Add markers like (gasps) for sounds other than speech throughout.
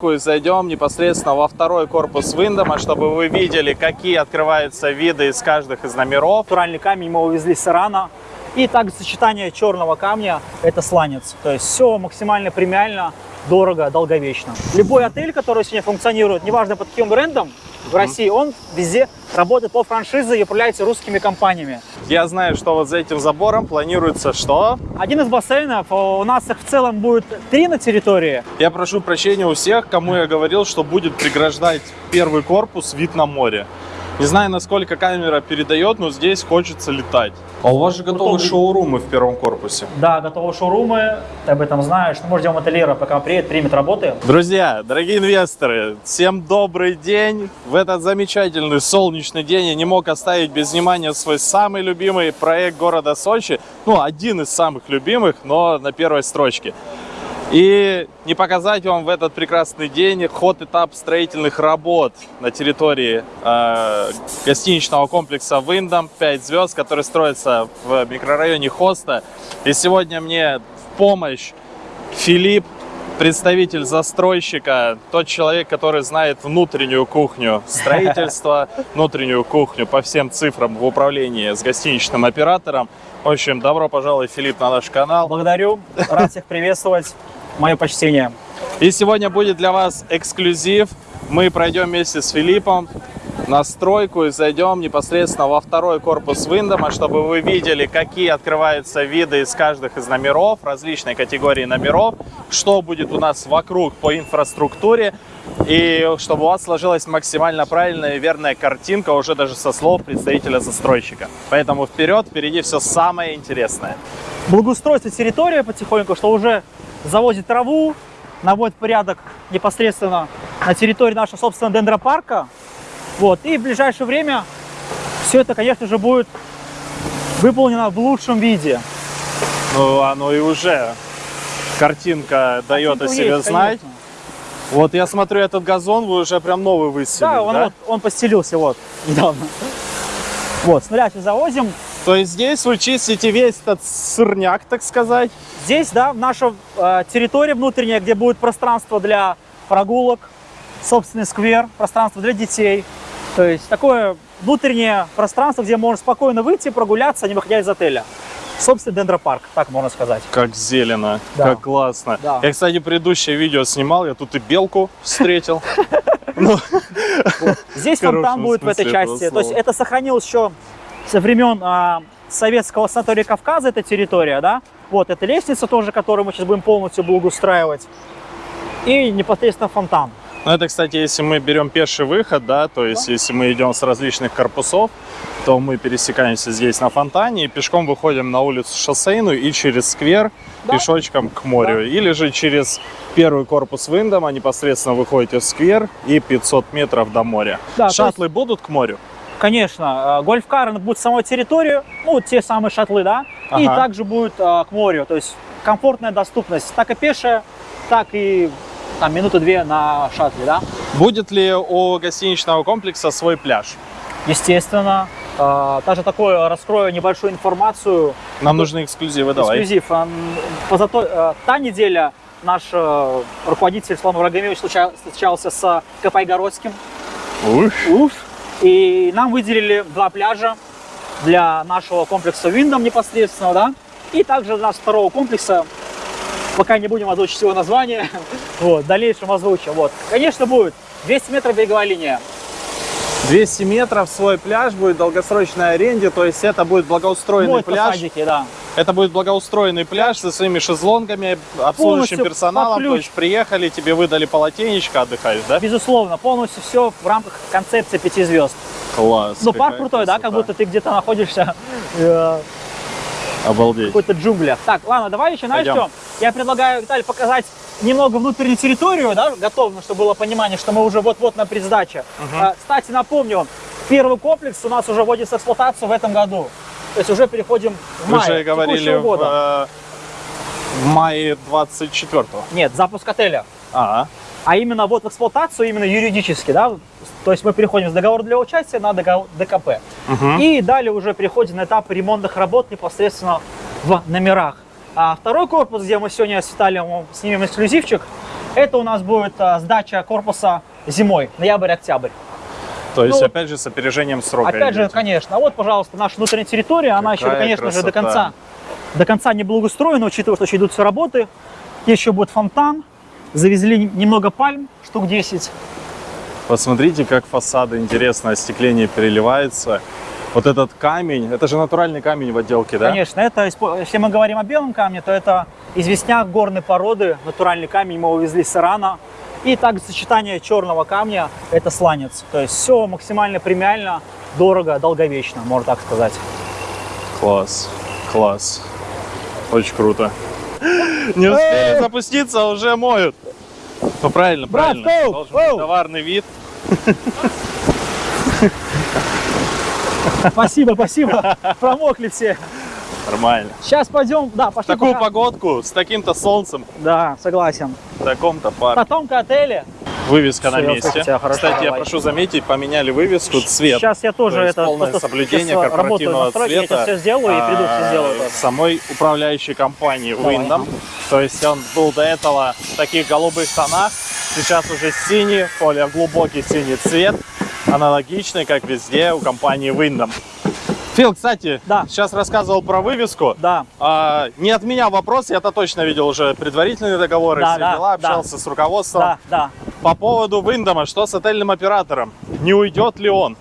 И зайдем непосредственно во второй корпус Виндома, чтобы вы видели, какие открываются виды из каждых из номеров. Натуральный камень мы увезли с Ирана. И также сочетание черного камня – это сланец. То есть все максимально премиально, дорого, долговечно. Любой отель, который сегодня функционирует, неважно под каким брендом, в России, он везде работает по франшизе и управляется русскими компаниями. Я знаю, что вот за этим забором планируется что? Один из бассейнов, э, у нас их в целом будет три на территории. Я прошу прощения у всех, кому я говорил, что будет преграждать первый корпус вид на море. Не знаю, насколько камера передает, но здесь хочется летать. А у вас же готовы Готовы. шоурумы в первом корпусе. Да, готовы шоурумы, ты об этом знаешь. Ну, мы ждем ательера, пока он приедет, примет работы. Друзья, дорогие инвесторы, всем добрый день. В этот замечательный солнечный день я не мог оставить без внимания свой самый любимый проект города Сочи. Ну, один из самых любимых, но на первой строчке. И не показать вам в этот прекрасный день ход этап строительных работ на территории э, гостиничного комплекса Виндом 5 звезд, который строится в микрорайоне Хоста. И сегодня мне в помощь Филипп, представитель застройщика, тот человек, который знает внутреннюю кухню (laughs) строительства, внутреннюю кухню по всем цифрам в управлении с гостиничным оператором. В общем, добро пожаловать, Филипп, на наш канал. Благодарю, рад всех приветствовать. Мое почтение. И сегодня будет для вас эксклюзив. Мы пройдем вместе с Филиппом на стройку и зайдем непосредственно во второй корпус Виндома, чтобы вы видели, какие открываются виды из каждых из номеров, различной категории номеров, что будет у нас вокруг по инфраструктуре, и чтобы у вас сложилась максимально правильная и верная картинка уже даже со слов представителя застройщика. Поэтому вперед, впереди все самое интересное. Благоустройство территории потихоньку, что уже завозит траву, наводит порядок непосредственно на территории нашего собственного дендропарка. Вот. И в ближайшее время все это, конечно же, будет выполнено в лучшем виде. Ну, оно и уже. Картинка дает о Картинка себе есть, знать. конечно. Вот я смотрю, этот газон вы уже прям новый выселили, Да, он, да? Вот, он постелился вот недавно. Вот, с нуля завозим. То есть здесь вы чистите весь этот сырняк, так сказать. Здесь, да, наша э, территория внутренняя, где будет пространство для прогулок, собственный сквер, пространство для детей. То есть такое внутреннее пространство, где можно спокойно выйти, прогуляться, не выходя из отеля. Собственный дендропарк, так можно сказать. Как зелено, Да. как классно. Да. Я, кстати, предыдущее видео снимал, я тут и белку встретил. (laughs) Ну, Здесь фонтан будет в этой части. То есть это сохранилось еще со времен а, советского санатория Кавказа, эта территория, да. Вот, это лестница тоже, которую мы сейчас будем полностью благоустраивать. И непосредственно фонтан. Ну, это, кстати, если мы берем пеший выход, да, то есть если мы идем с различных корпусов, то мы пересекаемся здесь на фонтане и пешком выходим на улицу шоссейную и через сквер Да. пешочком к морю. Или же через первый корпус Виндома непосредственно выходите в сквер и 500 метров до моря. Да, Шаттлы будут к морю? Конечно, э, гольф-кар будет в самой территории, ну, те самые шатлы, да, и Ага. также будет э, к морю, то есть комфортная доступность, так и пешая, так и там минуты-две на шаттле, да. Будет ли у гостиничного комплекса свой пляж? Естественно, э, даже такое раскрою небольшую информацию, Нам нужны эксклюзивы, давай. эксклюзив. М, позато- э, та неделя наш руководитель Слава Врагомевич случа- встречался с Копайгородским, Ух. Уф. И нам выделили два пляжа для нашего комплекса Виндом непосредственно, да. И также для второго комплекса, пока не будем озвучить его название, (laughs) вот, в дальнейшем озвучим. Вот. Конечно, будет 200 метров береговая линия. 200 метров свой пляж будет в долгосрочной аренде, то есть это будет благоустроенный Будет пляж. посадики, да. Это будет благоустроенный пляж со своими шезлонгами, обслуживающим Полностью персоналом. То есть приехали, тебе выдали полотенечко, отдыхаешь, да? Безусловно, полностью все в рамках концепции пяти звезд. Класс. Ну, парк крутой, да, как красота. будто ты где-то находишься э, Обалдеть. в какой-то джунглях. Так, ладно, давай еще, знаешь что? Я предлагаю, Виталий, показать немного внутреннюю территорию, да, готовно, чтобы было понимание, что мы уже вот-вот на предсдаче. А, Кстати, напомню, первый комплекс у нас уже вводится в эксплуатацию в этом году. То есть уже переходим в Вы мае же говорили текущего в, года. э, в мае 24-го. Нет, запуск отеля. А, А именно вот в эксплуатацию, именно юридически, да, то есть мы переходим с договора для участия на ДКП. Мгм. И далее уже переходим на этап ремонтных работ непосредственно в номерах. А второй корпус, где мы сегодня с Виталием снимем эксклюзивчик, Это у нас будет а, сдача корпуса зимой, ноябрь-октябрь. То есть, Ну, опять же, с опережением срока. Опять же, идете. конечно. А вот, пожалуйста, наша внутренняя территория, она еще, Какая конечно же, до красота. конца, до конца не благоустроена, учитывая, что еще идут все работы. Еще будет фонтан. Завезли немного пальм, штук 10. Посмотрите, как фасады интересно, остекление переливается. Вот этот камень, это же натуральный камень в отделке, да? Конечно, это, если мы говорим о белом камне, то это известняк горной породы, натуральный камень, мы его везли с Ирана. И также сочетание черного камня – это сланец. То есть все максимально премиально, дорого, долговечно, можно так сказать. Класс, класс. Очень круто. Не успели запуститься, уже моют. Ну правильно, Брат, правильно. оу, Должен быть товарный вид. Спасибо, спасибо. Промокли все. Нормально. Сейчас пойдем, да, пошли. Такую пока. погодку, с таким-то солнцем, Да, согласен. в таком-то парке. Потомка отеля. Вывеска на Всё, месте. хорошо, Кстати, я давай. прошу заметить, поменяли вывеску, цвет. Сейчас я тоже То это полное соблюдение корпоративного стройкой, я цвета. сейчас все сделаю и приду, все а, сделаю. тоже. самой управляющей компании. Windom. То есть он был до этого в таких голубых тонах, сейчас уже синий, более глубокий синий цвет, аналогичный, как везде у компании Windom. Фил, кстати, Да. сейчас рассказывал про вывеску. Да, А, не от меня вопрос, я-то точно видел уже предварительные договоры, Да, все да, дела, да. общался с руководством. да, да. По поводу Виндома, что с отельным оператором? Не уйдет ли он?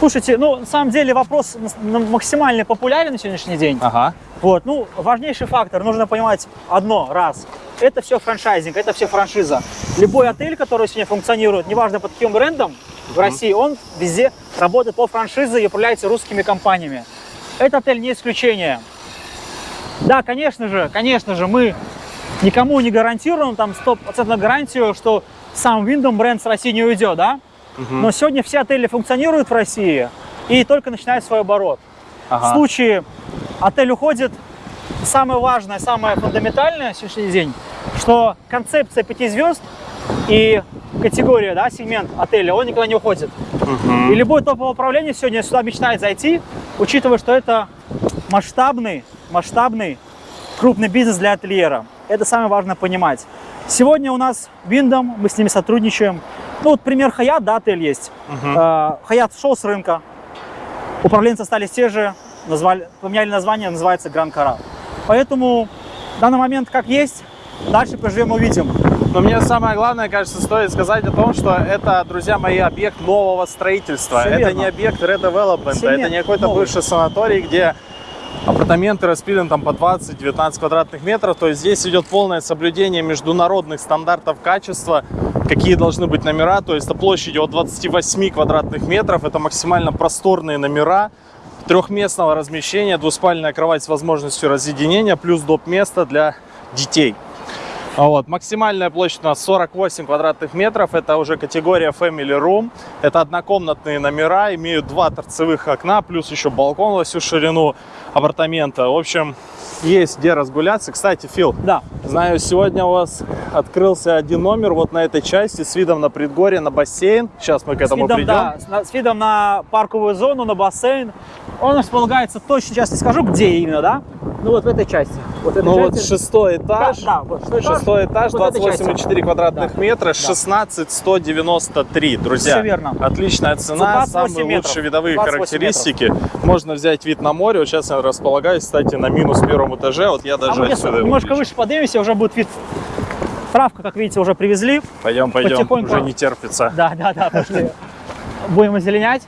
Слушайте, ну, на самом деле вопрос максимально популярен на сегодняшний день. Ага. Вот, ну, важнейший фактор, нужно понимать одно, раз. Это все франчайзинг, это все франшиза. Любой отель, который сегодня функционирует, неважно под каким брендом в России, он везде работает по франшизе и управляется русскими компаниями. Этот отель не исключение. Да, конечно же, конечно же, мы никому не гарантируем там 100% гарантию, что сам Windom бренд с России не уйдет, да? Но сегодня все отели функционируют в России и только начинают свой оборот. В Ага. случае отель уходит, самое важное, самое фундаментальное на сегодняшний день, что концепция пяти звезд и категория, да, сегмент отеля, он никогда не уходит. И любое топовое управление сегодня сюда мечтает зайти, учитывая, что это масштабный, масштабный крупный бизнес для ательера. Это самое важное понимать. Сегодня у нас Виндом, мы с ними сотрудничаем. Ну вот пример Хаят, да, отель есть. Э, Хаят шел с рынка, управленцы остались те же, назвали, поменяли название, называется Гран Кара. Поэтому в данный момент как есть, дальше поживем, увидим. Но мне самое главное, кажется, стоит сказать о том, что это, друзья мои, объект нового строительства. Всё это верно. не объект redevelopment, это не какой-то бывший санаторий, где апартаменты распилены там по 20-19 квадратных метров. То есть здесь идет полное соблюдение международных стандартов качества, какие должны быть номера. То есть это площадью от 28 квадратных метров, это максимально просторные номера трехместного размещения, двуспальная кровать с возможностью разъединения, плюс доп. место для детей. А Вот. Максимальная площадь у нас 48 квадратных метров. Это уже категория Family Room. Это однокомнатные номера, имеют два торцевых окна, плюс еще балкон во всю ширину апартамента. В общем, есть где разгуляться. Кстати, Фил, Да, знаю, сегодня у вас открылся один номер вот на этой части с видом на предгорье, на бассейн. Сейчас мы к с этому видом, придем. да, с, с видом на парковую зону, на бассейн. Он располагается точно, сейчас не скажу, где именно, да? Ну вот в этой части. Вот этой Ну вот шестой Да, этаж. да, вот шестой этаж. Шестой этаж, Вот этой части. 28,4 квадратных Да. метра, Да. 16 193, друзья. Всё верно. Отличная цена, 28 самые метров. лучшие видовые 28 характеристики. Можно взять вид на море. Вот сейчас я располагаюсь, кстати, на минус первом этаже. Вот я А даже мы отсюда немножко выше поднимемся, уже будет вид. Травка, как видите, уже привезли. Пойдем, пойдем, потихоньку. уже не терпится. Да, да, да, пошли. Будем озеленять.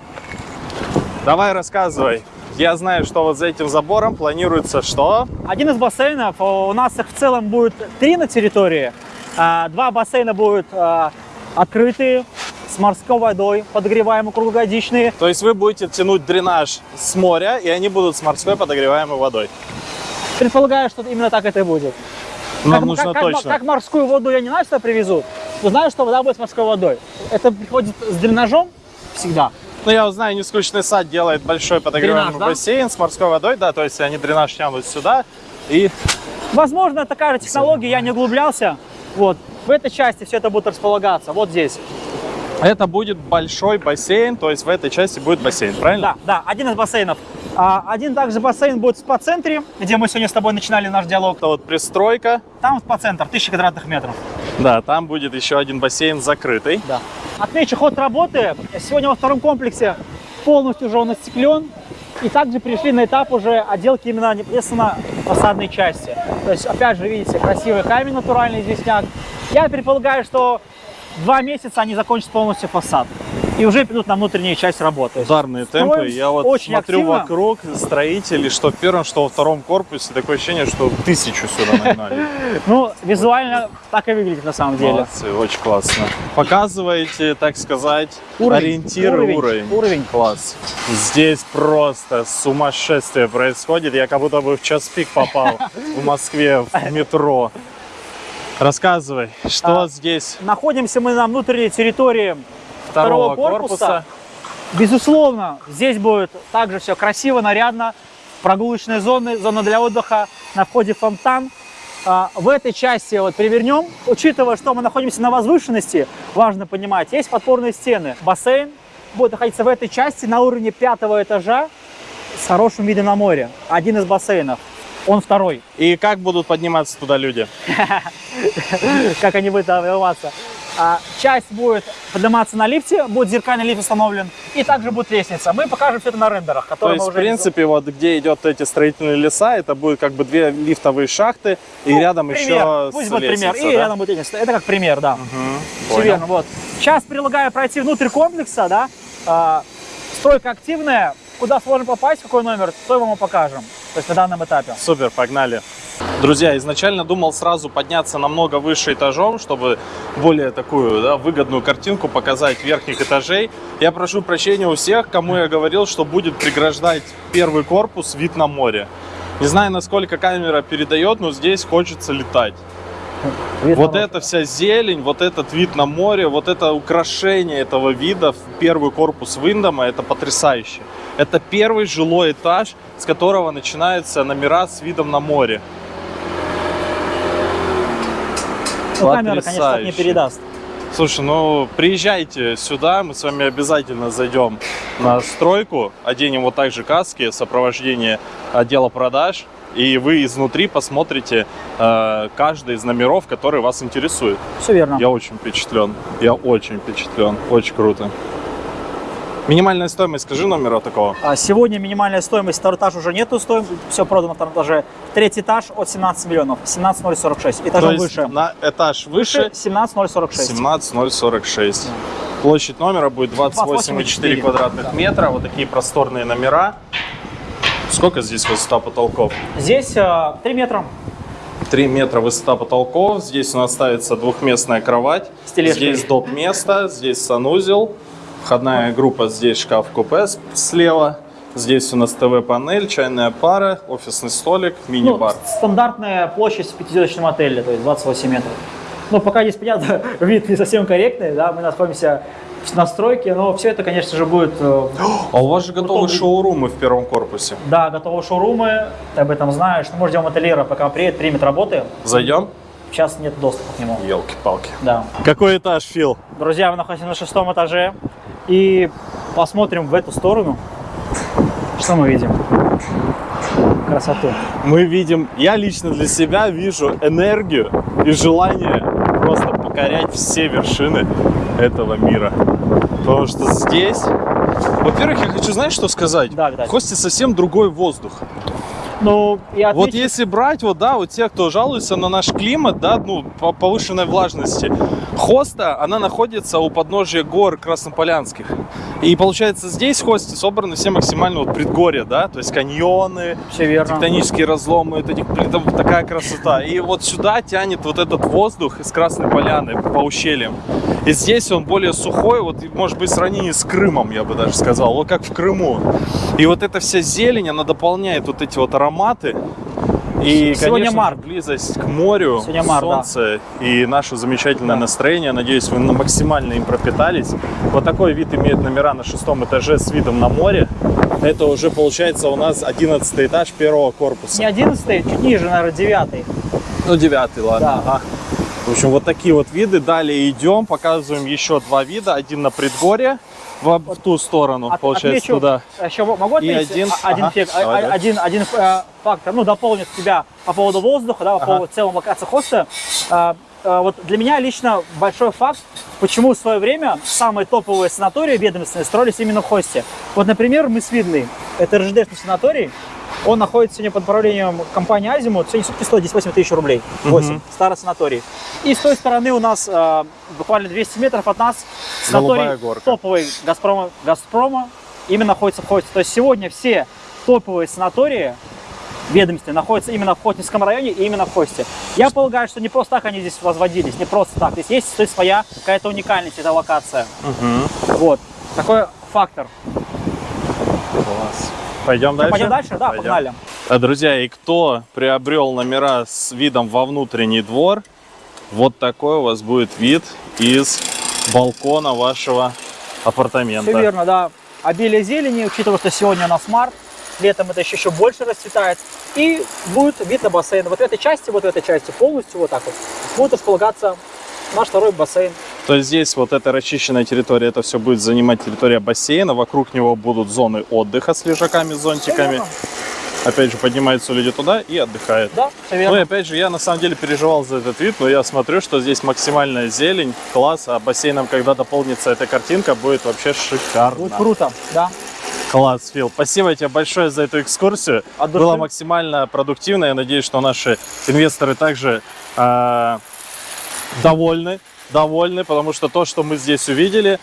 Давай рассказывай. Я знаю, что вот за этим забором планируется что? Один из бассейнов, э, у нас их в целом будет три на территории. А, Два бассейна будут а, открытые, с морской водой, подогреваемые, круглогодичные. То есть вы будете тянуть дренаж с моря, и они будут с морской подогреваемой водой. Предполагаю, что именно так это и будет. Нам как, нужно как- как- точно. как морскую воду я не знаю, что привезут, но знаю, что вода будет с морской водой. Это приходит с дренажом всегда. Ну, я знаю, нескучный сад делает большой подогреваемый Дренаж, да? бассейн с морской водой, да, то есть они дренаж тянут сюда, и Возможно, такая же технология, я не углублялся. Вот. В этой части все это будет располагаться, вот здесь. это будет большой бассейн, то есть в этой части будет бассейн, правильно? Да, да, один из бассейнов. А, один также бассейн будет в спа-центре, где мы сегодня с тобой начинали наш диалог. Это вот пристройка, Там спа-центр, 1000 квадратных метров. Да, там будет еще один бассейн закрытый. Да. Отмечу ход работы. Сегодня во втором комплексе полностью уже он остеклен. И также пришли на этап уже отделки именно непосредственно фасадной части. То есть, опять же, видите, красивый камень натуральный известняк. Я предполагаю, что два месяца они закончат полностью фасад. И уже придут на внутреннюю часть работы. Ударные Строим темпы. Я вот очень смотрю активно. вокруг строителей, что в первом, что во втором корпусе. Такое ощущение, что тысячу сюда нагнали. (laughs) Ну, визуально так и выглядит на самом деле. Молодцы, очень классно. Показываете, так сказать, ориентиры, уровень, уровень. уровень. Класс. Здесь просто сумасшествие происходит. Я как будто бы в час пик попал в Москве в (laughs) метро. Рассказывай, что А, здесь Находимся мы на внутренней территории второго, второго корпуса. Безусловно, здесь будет также все красиво, нарядно. Прогулочные зоны, зона для отдыха, на входе фонтан. А, В этой части вот перевернем, учитывая, что мы находимся на возвышенности, важно понимать, есть подпорные стены. Бассейн будет находиться в этой части на уровне пятого этажа с хорошим видом на море. Один из бассейнов. Он второй. И как будут подниматься туда люди? (laughs) как они будут вырываться. А, часть будет подниматься на лифте, будет зеркальный лифт установлен, и также будет лестница. Мы покажем все это на рендерах, То есть, мы в принципе, вот где идет эти строительные леса, это будет как бы две лифтовые шахты, и Ну, рядом пример. еще Пусть будет пример. лестница, И да? рядом будет лестница. Это как пример, да. Мгм, Все верно. Вот. Сейчас предлагаю пройти внутрь комплекса, да. А, стройка активная. Куда сложно попасть, какой номер, то вам и покажем. То есть на данном этапе. Супер, погнали. Друзья, изначально думал сразу подняться намного выше этажом, чтобы более такую да, выгодную картинку показать верхних этажей. Я прошу прощения у всех, кому я говорил, что будет преграждать первый корпус вид на море. Не знаю, насколько камера передает, но здесь хочется летать. Вид Вот эта вся зелень, вот этот вид на море, вот это украшение этого вида в первый корпус Виндома, это потрясающе. Это первый жилой этаж, с которого начинаются номера с видом на море. Ну, камера, конечно, так не передаст. Слушай, ну приезжайте сюда, мы с вами обязательно зайдем на стройку, оденем вот так же каски, сопровождение отдела продаж, и вы изнутри посмотрите э, каждый из номеров, который вас интересует. Все верно. Я очень впечатлен. Я очень впечатлен. Очень круто. Минимальная стоимость, скажи номера такого. А Сегодня минимальная стоимость, второй этаж уже нету стоимости, все продано на втором этаже. Третий этаж от 17 миллионов, 17046, То этажом есть выше. на этаж выше 17046. 17046. Площадь номера будет 28,4 28,4. квадратных Да. метра. Вот такие просторные номера. Сколько здесь высота потолков? Здесь э, 3 метра. 3 метра высота потолков. Здесь у нас ставится двухместная кровать. Здесь доп. место, здесь санузел. Входная группа, здесь шкаф-купе слева. Здесь у нас ТВ-панель, чайная пара, офисный столик, Ну, мини-бар. стандартная площадь в пятизвездочном отеле, то есть 28 метров. Ну, пока здесь, понятно, (laughs) вид не совсем корректный, да, мы находимся на стройке, но все это, конечно же, будет, э, (gasps) А у вас же готовы Крутом. шоурумы в первом корпусе. да, готовы шоурумы, ты об этом знаешь, ну, может, ждем ательера, пока приедет, примет работы, Зайдем? Сейчас нет доступа к нему, Елки-палки. да. Какой этаж, Фил? Друзья, мы находимся на шестом этаже и посмотрим в эту сторону, что мы видим. Красоту. Мы видим, я лично для себя вижу энергию и желание просто покорять все вершины этого мира. Потому что здесь, во-первых, я хочу, знаешь, что сказать? Да, Виталий. В Хосте совсем другой воздух. Ну, я Вот отмечу- если брать, вот, да, вот те, кто жалуется на наш климат, да, ну, по повышенной влажности, Хоста, она находится у подножия гор Краснополянских. И получается, здесь в Хосте собраны все максимально вот предгорья, да, то есть каньоны, Все верно. тектонические разломы, это, это такая красота. И вот сюда тянет вот этот воздух из Красной Поляны по ущельям. И здесь он более сухой, вот может быть в сравнении с Крымом, я бы даже сказал, вот как в Крыму. И вот эта вся зелень, она дополняет вот эти вот ароматы. И, Сегодня конечно, март. близость к морю, Сегодня март, да. солнце и наше замечательное Да. настроение. Надеюсь, вы максимально им пропитались. Вот такой вид имеет номера на шестом этаже с видом на море. Это уже получается у нас 11 этаж первого корпуса. Не 11 чуть ниже, наверное, 9 Ну, девятый, ладно. Да. Ага. В общем, вот такие вот виды. Далее идем, показываем еще два вида. Один на предгорье, в, в ту сторону, От- получается, отмечу, туда. Еще могу отметить один- а- один, ага, а- давай, а- один, один э, фактор, ну, дополнит тебя по поводу воздуха, да, по Ага. поводу в целом локации хоста. А, э, вот для меня лично большой факт, почему в свое время самые топовые санатории ведомственные строились именно в Хосте. Вот, например, мы с Видной, это РЖДшный санаторий, он находится сегодня под управлением компании Азимут, сегодня сутки стоит 10-8 тысяч рублей, 8, Мгм. старый санаторий. И с той стороны у нас э, буквально 200 метров от нас санаторий топовый Газпрома, Газпрома именно находится в. То есть сегодня все топовые санатории ведомственные находятся именно в Хотинском районе и именно в Хосте. Я полагаю, что не просто так они здесь возводились, не просто так. Здесь есть то есть, своя какая-то уникальность, эта локация. Мгм. Вот. Такой фактор. Класс. Пойдем дальше? Пойдем дальше? Да, Пойдем. погнали. А, Друзья, и кто приобрел номера с видом во внутренний двор, вот такой у вас будет вид из балкона вашего апартамента. Все верно, да. Обилие зелени, учитывая, что сегодня у нас март, летом это еще, еще больше расцветает. И будет вид на бассейн. Вот в этой части, вот в этой части полностью вот так вот будет располагаться наш второй бассейн. То здесь вот эта расчищенная территория, это все будет занимать территория бассейна, вокруг него будут зоны отдыха с лежаками, зонтиками. верно. Опять же, поднимаются люди туда и отдыхают. Да, все Ну верно. и опять же, я на самом деле переживал за этот вид, но я смотрю, что здесь максимальная зелень, класс, а бассейном, когда дополнится эта картинка, будет вообще шикарно. Будет круто, да. Класс, Фил. Спасибо тебе большое за эту экскурсию. От души. Было максимально продуктивно. Я надеюсь, что наши инвесторы также э, довольны, довольны, потому что то, что мы здесь увидели,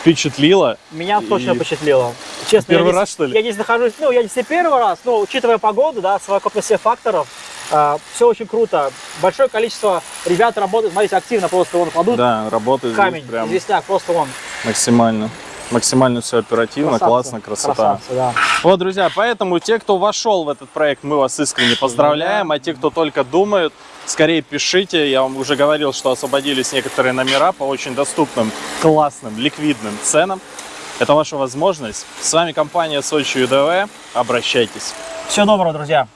впечатлило. Меня точно И- впечатлило. Честно, Первый я здесь- раз, что ли? Я здесь нахожусь, ну, я здесь не первый раз, но учитывая погоду, да, совокупность всех факторов, все очень круто. Большое количество ребят работают, смотрите, активно просто вон кладут Да, работает камень, здесь прям известняк, просто вон. максимально. Максимально все оперативно, красавцы, классно, красота. красавцы, да. Вот, друзья, поэтому те, кто вошел в этот проект, мы вас искренне поздравляем, а те, кто только думают, скорее пишите. Я вам уже говорил, что освободились некоторые номера по очень доступным, классным, ликвидным ценам. Это ваша возможность. С вами компания Сочи ЮДВ. Обращайтесь. Всего доброго, друзья.